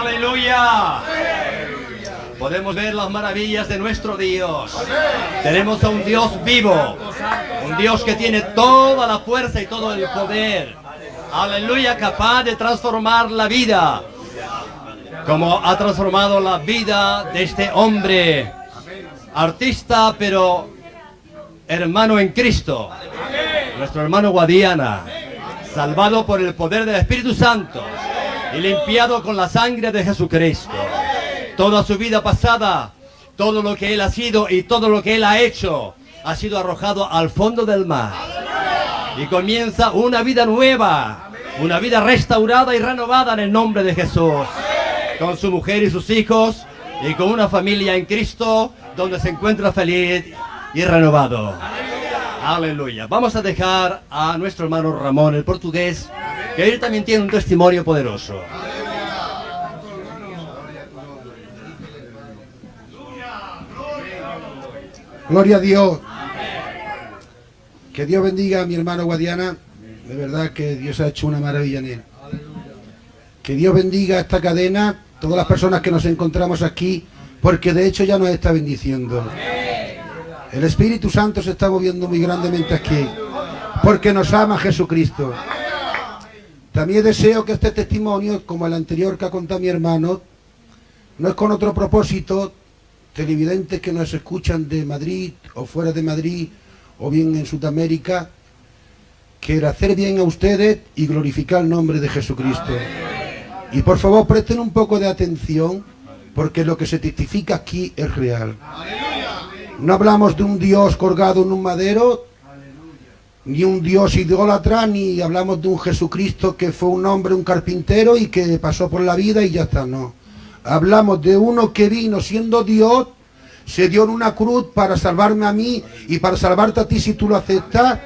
Aleluya. Podemos ver las maravillas de nuestro Dios. Tenemos a un Dios vivo. Un Dios que tiene toda la fuerza y todo el poder. Aleluya, capaz de transformar la vida. Como ha transformado la vida de este hombre. Artista, pero hermano en Cristo. Nuestro hermano Guadiana. Salvado por el poder del Espíritu Santo. Y limpiado con la sangre de Jesucristo toda su vida pasada, todo lo que él ha sido y todo lo que él ha hecho, ha sido arrojado al fondo del mar. Y comienza una vida nueva, una vida restaurada y renovada en el nombre de Jesús. Con su mujer y sus hijos y con una familia en Cristo donde se encuentra feliz y renovado. Aleluya. Vamos a dejar a nuestro hermano Ramón, el portugués, que él también tiene un testimonio poderoso. Gloria a Dios. Que Dios bendiga a mi hermano Guadiana. De verdad que Dios ha hecho una maravilla en él. Que Dios bendiga esta cadena, todas las personas que nos encontramos aquí, porque de hecho ya nos está bendiciendo. El Espíritu Santo se está moviendo muy grandemente aquí, porque nos ama Jesucristo. También deseo que este testimonio, como el anterior que ha contado mi hermano, no es con otro propósito, televidentes que nos escuchan de Madrid o fuera de Madrid o bien en Sudamérica, que hacer bien a ustedes y glorificar el nombre de Jesucristo. Y por favor presten un poco de atención porque lo que se testifica aquí es real. No hablamos de un Dios colgado en un madero, ni un Dios idólatra, ni hablamos de un Jesucristo que fue un hombre, un carpintero y que pasó por la vida y ya está, no. Hablamos de uno que vino siendo Dios, se dio en una cruz para salvarme a mí y para salvarte a ti si tú lo aceptas.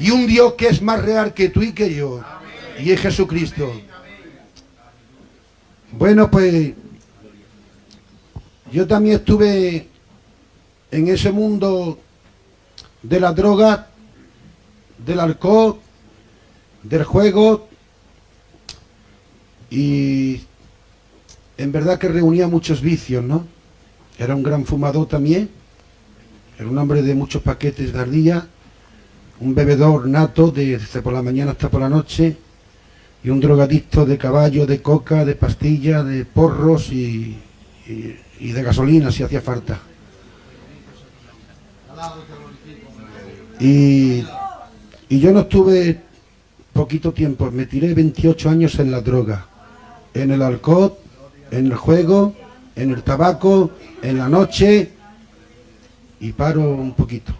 Y un Dios que es más real que tú y que yo. Y es Jesucristo. Bueno, pues yo también estuve en ese mundo de la droga, del alcohol, del juego y en verdad que reunía muchos vicios, ¿no? Era un gran fumador también, era un hombre de muchos paquetes de ardilla, un bebedor nato desde por la mañana hasta por la noche y un drogadicto de caballo, de coca, de pastilla, de porros y, de gasolina si hacía falta. Y, y yo no estuve poquito tiempo, me tiré 28 años en la droga, en el alcohol, en el juego, en el tabaco, en la noche y paro un poquito.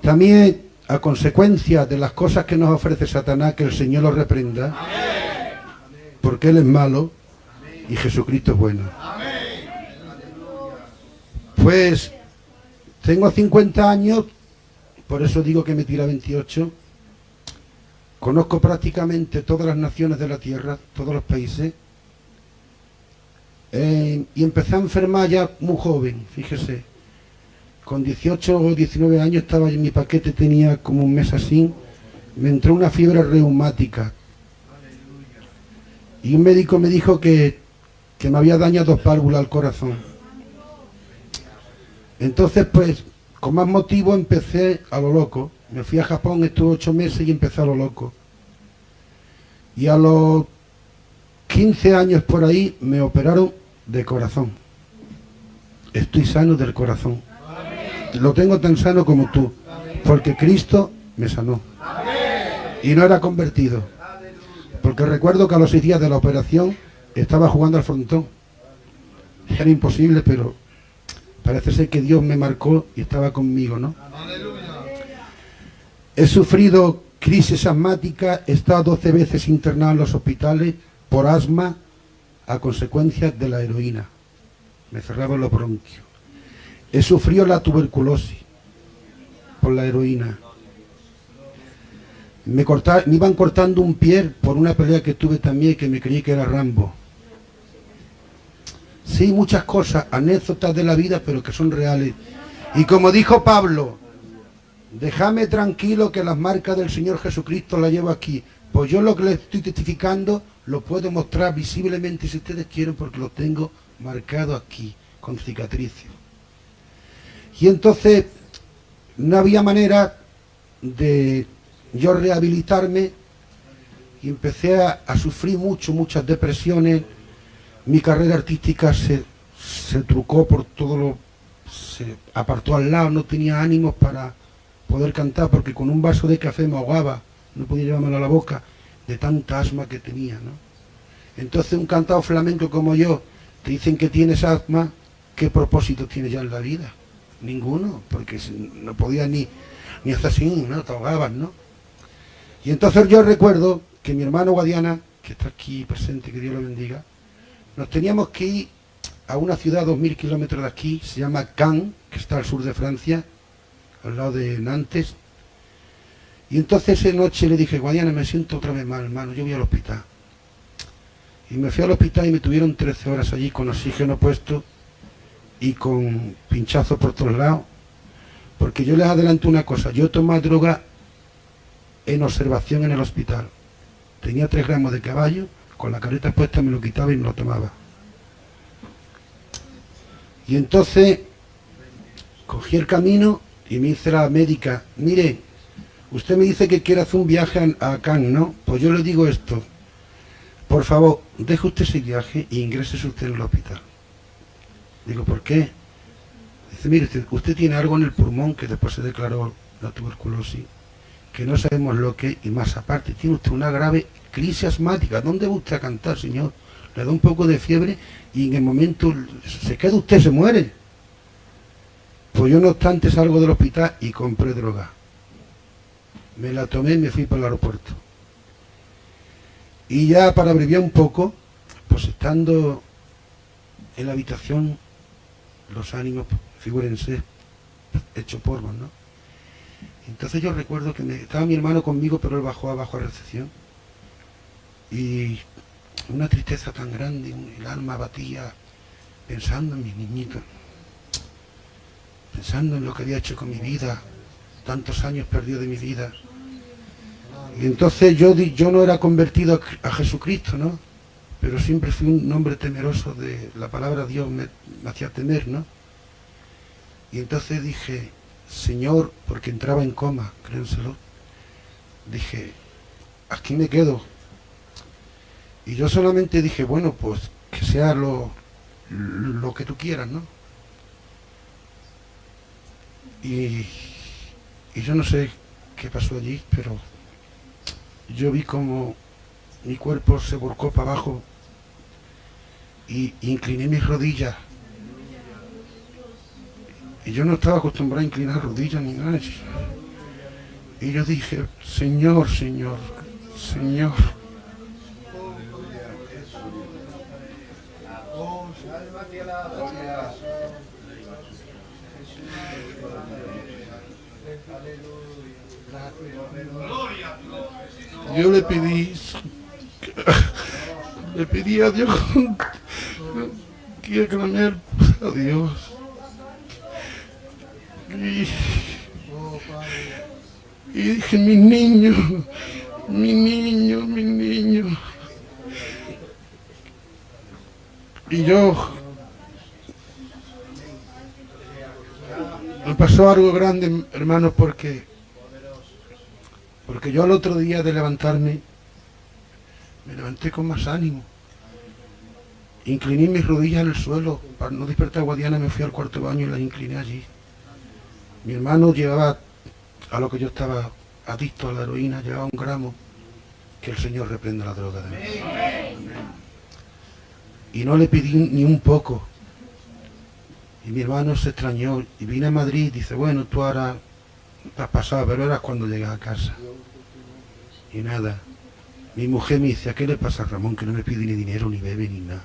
También a consecuencia de las cosas que nos ofrece Satanás, que el Señor lo reprenda, porque Él es malo y Jesucristo es bueno. Pues tengo 50 años, por eso digo que me tira 28. Conozco prácticamente todas las naciones de la tierra, todos los países. Eh, y empecé a enfermar ya muy joven, fíjese. Con 18 o 19 años estaba en mi paquete, tenía como un mes así. Me entró una fiebre reumática. Y un médico me dijo que, que me había dañado dos válvulas al corazón. Entonces, pues, con más motivo empecé a lo loco. Me fui a Japón, estuve ocho meses y empecé a lo loco. Y a los 15 años por ahí me operaron de corazón. Estoy sano del corazón. Lo tengo tan sano como tú. Porque Cristo me sanó. Y no era convertido. Porque recuerdo que a los seis días de la operación estaba jugando al frontón. Era imposible, pero parece ser que Dios me marcó y estaba conmigo, ¿no? He sufrido crisis asmática, he estado 12 veces internado en los hospitales por asma a consecuencia de la heroína. Me cerraban los bronquios. He sufrido la tuberculosis por la heroína. Me, me iban cortando un pie por una pelea que tuve también que me creí que era Rambo. Sí, muchas cosas, anécdotas de la vida, pero que son reales. Y como dijo Pablo, déjame tranquilo que las marcas del Señor Jesucristo las llevo aquí. Pues yo lo que le estoy testificando lo puedo mostrar visiblemente si ustedes quieren porque lo tengo marcado aquí, con cicatrices. Y entonces no había manera de yo rehabilitarme y empecé a, sufrir mucho, muchas depresiones. Mi carrera artística se, se trucó por todo lo... se apartó al lado, no tenía ánimos para poder cantar porque con un vaso de café me ahogaba, no podía llevármelo a la boca de tanta asma que tenía, ¿no? Entonces un cantado flamenco como yo, te dicen que tienes asma, ¿qué propósito tienes ya en la vida? Ninguno, porque no podía ni, ni hacer así, ¿no? Te ahogabas, ¿no? Y entonces yo recuerdo que mi hermano Guadiana, que está aquí presente, que Dios lo bendiga, nos teníamos que ir a una ciudad a dos mil kilómetros de aquí, se llama Cannes, que está al sur de Francia, al lado de Nantes. Y entonces esa noche le dije, Guadiana, me siento otra vez mal, hermano, yo voy al hospital. Y me fui al hospital y me tuvieron 13 horas allí con oxígeno puesto y con pinchazos por todos lados. Porque yo les adelanto una cosa, yo tomaba droga en observación en el hospital. Tenía 3 gramos de caballo, con la careta puesta me lo quitaba y me lo tomaba. Y entonces cogí el camino y me dice la médica, mire, usted me dice que quiere hacer un viaje a, Cannes, ¿no? Pues yo le digo esto, por favor, deje usted ese viaje y ingrese usted en el hospital. Digo, ¿por qué? Dice, mire, usted tiene algo en el pulmón que después se declaró la tuberculosis, que no sabemos lo que y más aparte, tiene usted una grave crisis asmática. ¿Dónde va usted a cantar, señor? Le da un poco de fiebre y en el momento se queda usted, se muere. Pues yo no obstante salgo del hospital y compré droga. Me la tomé y me fui para el aeropuerto. Y ya para abreviar un poco, pues estando en la habitación, los ánimos, figúrense, hecho polvo, ¿no? Entonces yo recuerdo que estaba mi hermano conmigo, pero él bajó abajo a recepción. Y una tristeza tan grande, el alma batía pensando en mis niñitos pensando en lo que había hecho con mi vida, tantos años perdido de mi vida. Y entonces yo, yo no era convertido a, Jesucristo, ¿no? Pero siempre fui un hombre temeroso de la palabra Dios, me, hacía temer, ¿no? Y entonces dije, Señor, porque entraba en coma, créenselo, dije, aquí me quedo. Y yo solamente dije, bueno, pues que sea lo, lo que tú quieras, ¿no? Y, yo no sé qué pasó allí, pero yo vi como mi cuerpo se volcó para abajo y incliné mis rodillas. Y yo no estaba acostumbrado a inclinar rodillas ni nada. Y yo dije, Señor, Señor, Señor. Yo le pedí, le pedí a Dios que clamar a Dios. Y, y dije, mi niño, mi niño, mi niño. Y yo pasó algo grande, hermano, porque porque yo al otro día de levantarme, me levanté con más ánimo. Incliné mis rodillas en el suelo. Para no despertar a Guadiana me fui al cuarto baño y las incliné allí. Mi hermano llevaba, a lo que yo estaba adicto a la heroína, llevaba un gramo. Que el Señor reprenda la droga de mí. Y no le pedí ni un poco. Y mi hermano se extrañó y vine a Madrid dice, bueno, tú ahora te has pero era cuando llegas a casa. Y nada. Mi mujer me dice, ¿a qué le pasa a Ramón que no me pide ni dinero, ni bebe, ni nada?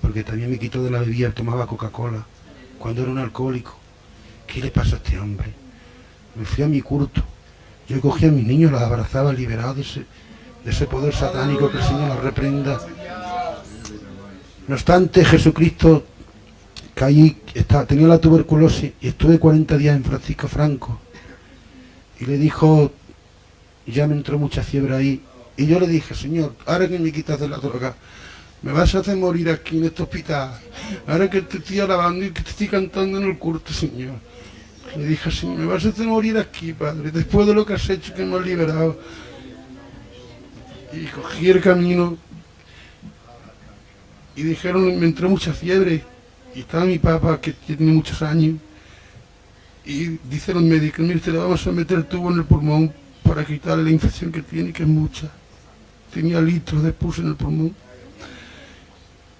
Porque también me quitó de la bebida, tomaba Coca-Cola, cuando era un alcohólico. ¿Qué le pasa a este hombre? Me fui a mi culto. Yo cogía a mis niños, los abrazaba liberados de ese, de ese poder satánico que el Señor los reprenda. No obstante, Jesucristo caí, tenía la tuberculosis y estuve 40 días en Francisco Franco. Y le dijo, ya me entró mucha fiebre ahí, Y yo le dije, Señor, ahora que me quitas de la droga, me vas a hacer morir aquí en este hospital. Ahora que te estoy alabando y que te estoy cantando en el culto, Señor. Le dije, Señor, me vas a hacer morir aquí, Padre, después de lo que has hecho, que me has liberado. Y cogí el camino y dijeron, me entró mucha fiebre. Y estaba mi papá, que tiene muchos años. Y dice los médicos, mire, te le vamos a meter el tubo en el pulmón para quitarle la infección que tiene, que es mucha. Tenía litros de pus en el pulmón.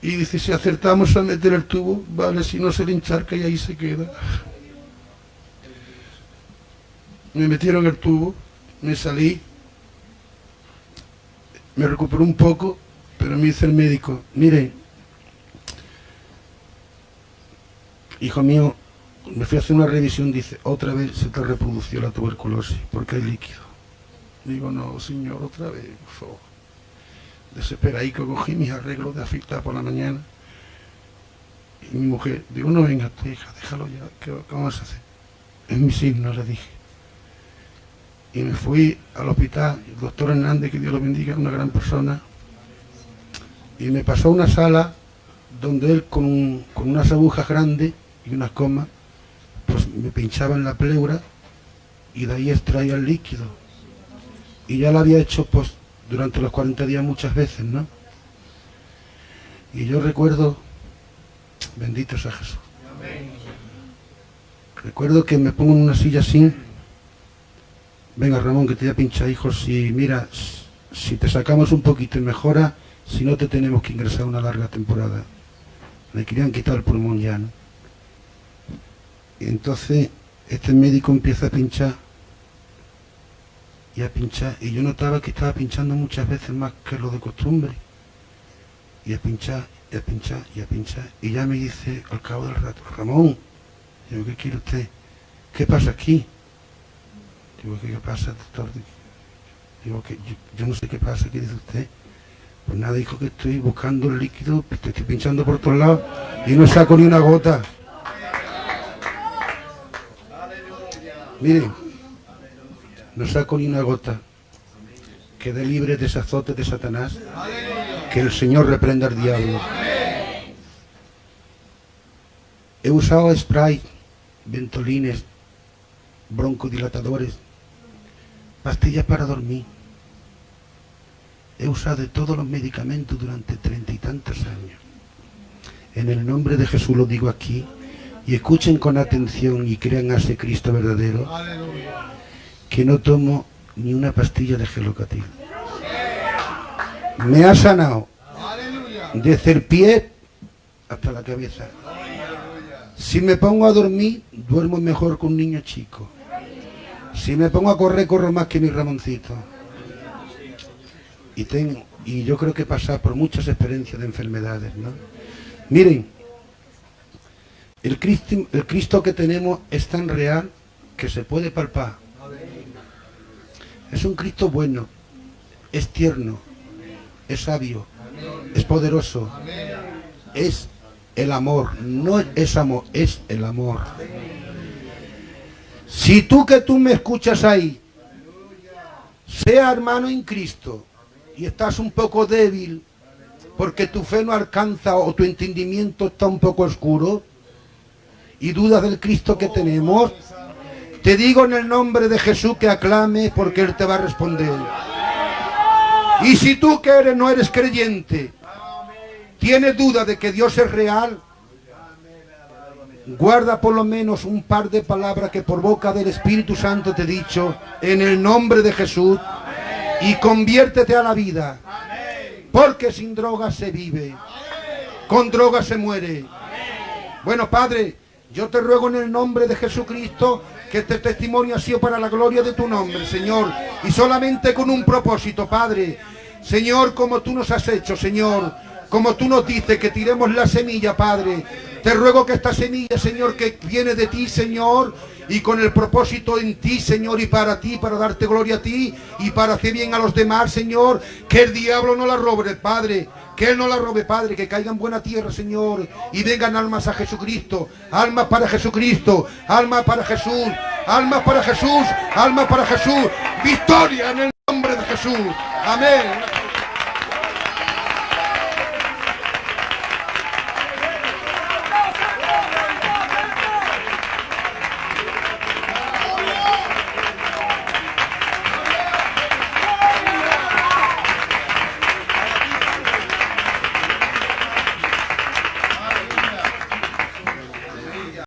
Y dice, si acertamos a meter el tubo, vale, si no se le encharca y ahí se queda. Me metieron el tubo, me salí, me recuperó un poco, pero me dice el médico, mire, hijo mío, me fui a hacer una revisión, dice, otra vez se te reprodució la tuberculosis, porque hay líquido. Digo, no, señor, otra vez, por favor. Desesperado, cogí mis arreglos de afectar por la mañana. Y mi mujer, digo, no venga, hija, déjalo ya, ¿qué, vamos a hacer? Es mi signo, le dije. Y me fui al hospital, el doctor Hernández, que Dios lo bendiga, una gran persona, y me pasó a una sala donde él con, con unas agujas grandes y unas comas pues me pinchaba en la pleura y de ahí extraía el líquido. Y ya lo había hecho pues durante los 40 días muchas veces, ¿no? Y yo recuerdo, bendito sea Jesús, recuerdo que me pongo en una silla así, venga Ramón que te voy a pinchar hijos y mira, si te sacamos un poquito y mejora, si no te tenemos que ingresar una larga temporada. Me querían quitar el pulmón ya, ¿no? Entonces este médico empieza a pinchar y a pinchar. Y yo notaba que estaba pinchando muchas veces más que lo de costumbre. Y a pinchar, y a pinchar, y a pinchar. Y ya me dice al cabo del rato, Ramón, digo, ¿qué quiere usted? ¿Qué pasa aquí? Digo, ¿qué, pasa, doctor? Digo, que yo, no sé qué pasa, ¿qué dice usted? Pues nada, dijo que estoy buscando el líquido, estoy pinchando por todos lados y no saco ni una gota. Miren, no saco ni una gota. Quede libre de ese azote de Satanás. Que el Señor reprenda al diablo. He usado spray, ventolines, broncodilatadores, pastillas para dormir. He usado todos los medicamentos durante treinta y tantos años. En el nombre de Jesús lo digo aquí, y escuchen con atención y crean a ese Cristo verdadero que no tomo ni una pastilla de gelocatil. Me ha sanado desde el pie hasta la cabeza. Si me pongo a dormir, duermo mejor que un niño chico. Si me pongo a correr, corro más que mi Ramoncito. Y, tengo, y yo creo que pasa por muchas experiencias de enfermedades, ¿no? Miren, el Cristo, que tenemos es tan real que se puede palpar. Es un Cristo bueno, es tierno, es sabio, es poderoso, es el amor, no es amor, es el amor. Si tú que tú me escuchas ahí, sea hermano en Cristo y estás un poco débil porque tu fe no alcanza o tu entendimiento está un poco oscuro, y dudas del Cristo que tenemos, te digo en el nombre de Jesús que aclame porque Él te va a responder. Y si tú que eres no eres creyente, tienes duda de que Dios es real, guarda por lo menos un par de palabras que por boca del Espíritu Santo te he dicho, en el nombre de Jesús, y conviértete a la vida, porque sin droga se vive, con droga se muere. Bueno, Padre, yo te ruego en el nombre de Jesucristo que este testimonio ha sido para la gloria de tu nombre, Señor. Y solamente con un propósito, Padre. Señor, como tú nos has hecho, Señor. Como tú nos dices que tiremos la semilla, Padre. Te ruego que esta semilla, Señor, que viene de ti, Señor, y con el propósito en ti, Señor, y para ti, para darte gloria a ti, y para hacer bien a los demás, Señor, que el diablo no la robe, Padre. Que Él no la robe, Padre, que caiga en buena tierra, Señor, y vengan almas a Jesucristo, almas para Jesucristo, almas para Jesús, almas para Jesús, almas para Jesús. Victoria en el nombre de Jesús. Amén.